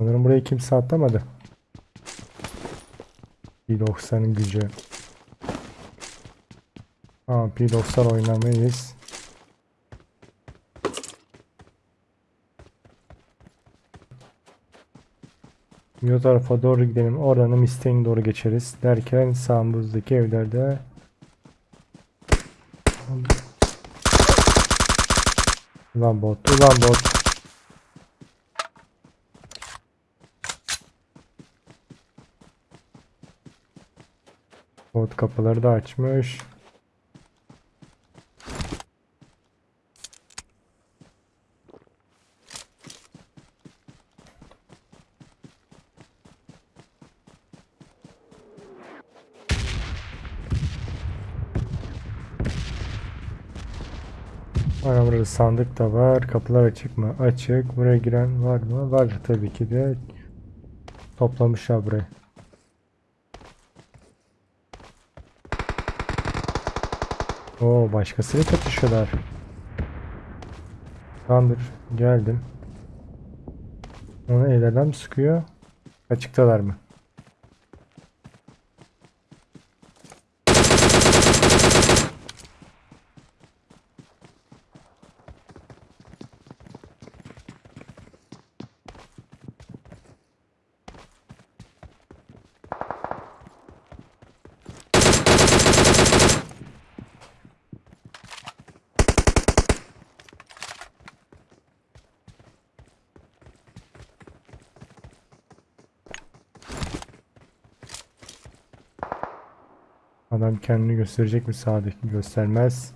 Sanırım burayı kimse atlamadı. 1.90'ın gücü. Aa P90 oynamayız. Bu tarafa doğru gidelim. Oradan Mustang'e doğru geçeriz. Derken sağımızdaki evlerde Ulan bot, ulan bot. Bot kapıları da açmış. Ana burada sandık da var. Kapılar açık mı? Açık. Buraya giren var mı? Var tabii ki de. Toplamışlar burayı. Oo başkasıyla çatışıyorlar. Tamamdır. Geldim. Onu ellerden mi sıkıyor? Açıktalar mı? Adam kendini gösterecek mi sağdaki göstermez.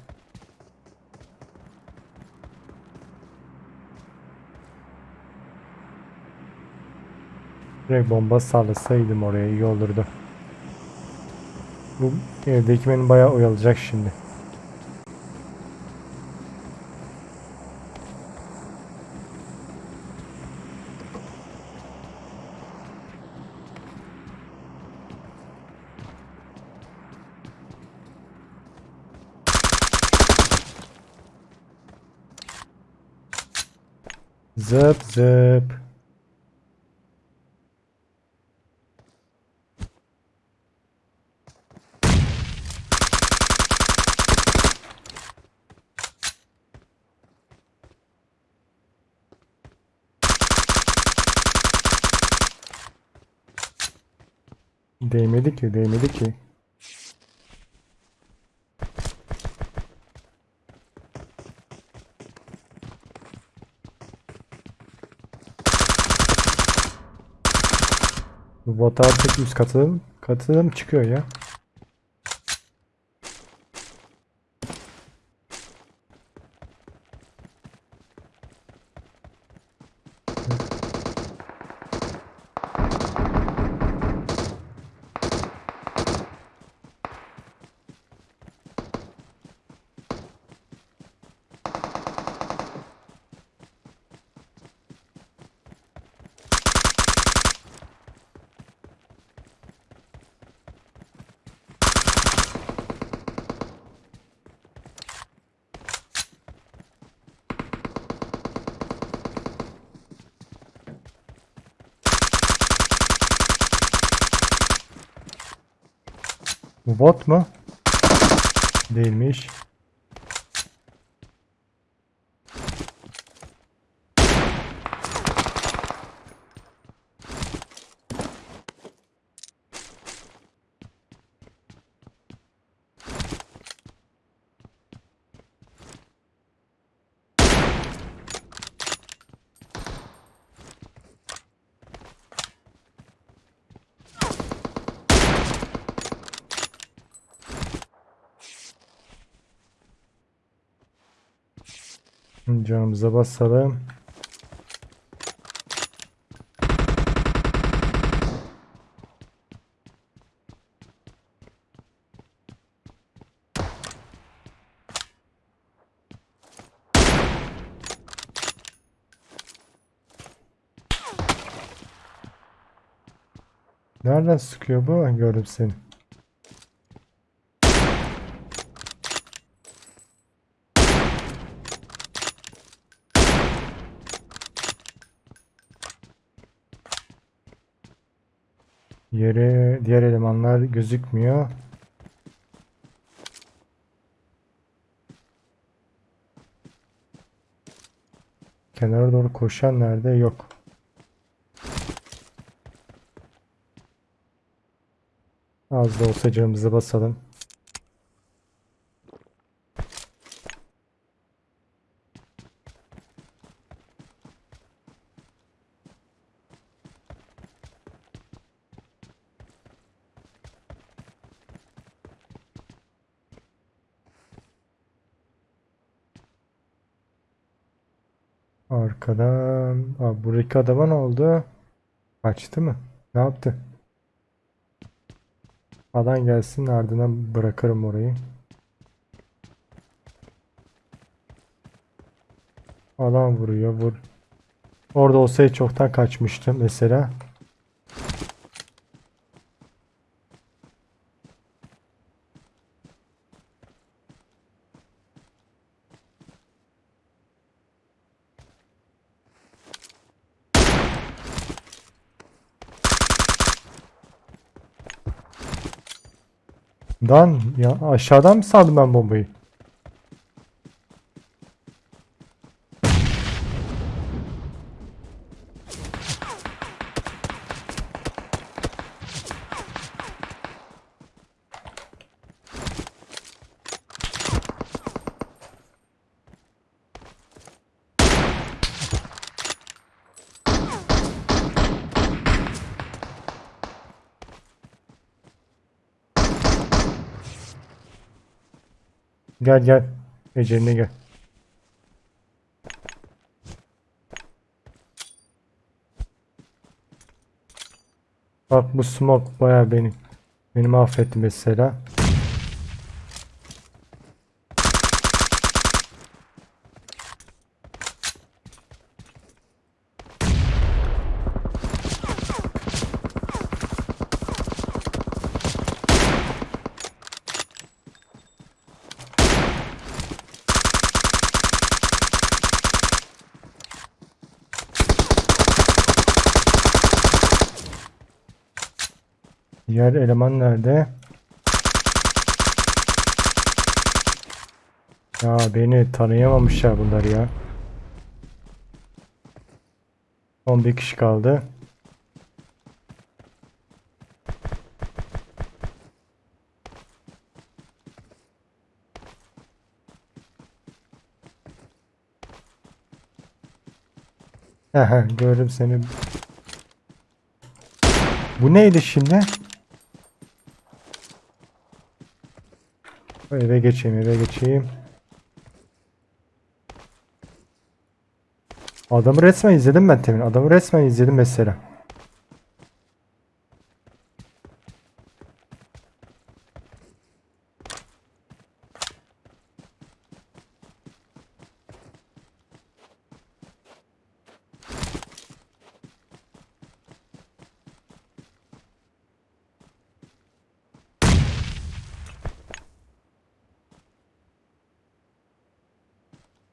Direkt bomba sallasaydım oraya iyi olurdu. Bu evdeki beni bayağı oyalayacak şimdi. Zıp zıp. Değmedi ki, değmedi ki. Bu bot artık üst katılım, katılım çıkıyor ya. Bu bot mu? Değilmiş. Canımıza basalım. Nereden sıkıyor bu? Gördüm seni. Yere diğer elemanlar gözükmüyor. Kenara doğru koşan nerede? Yok. Az da olsa canımızı basalım. Arkadan... Aa, buradaki adama ne oldu? Kaçtı mı? Ne yaptı? Alan gelsin ardından bırakırım orayı. Alan vuruyor vur. Orada olsaydı çoktan kaçmıştı mesela. Dan ya aşağıdan mı saldım ben bombayı? Gel gel. Eceline gel. Bak bu smoke baya beni beni mahvetti mesela. Diğer eleman nerede? Ya beni tanıyamamışlar bunlar ya. Son bir kişi kaldı. Aha gördüm seni. Bu neydi şimdi? Eve geçeyim, eve geçeyim. Adamı resmen izledim ben temin. Adamı resmen izledim mesela.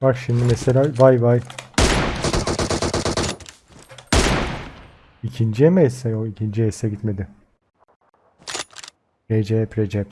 Bak şimdi mesela vay vay. İkinciye mi esse? O ikinciye esse gitmedi. Recep Recep.